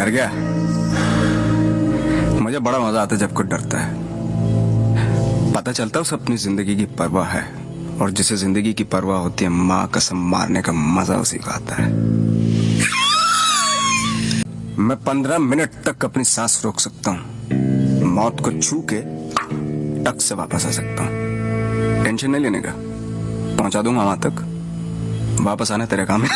डर गया। मुझे बड़ा मज़ा आता है जब कोई डरता है। पता चलता है उसे अपनी ज़िंदगी की परवाह है और जिसे ज़िंदगी की परवाह होती है, माँ कसम मारने का मज़ा उसी का आता है। मैं पंद्रह मिनट तक अपनी सांस रोक सकता हूँ। मौत को छू के टक से वापस आ सकता हूँ। टेंशन नहीं लेने का। पहुँचा दूँगा वहाँ तक। वापस आना तेरे काम है।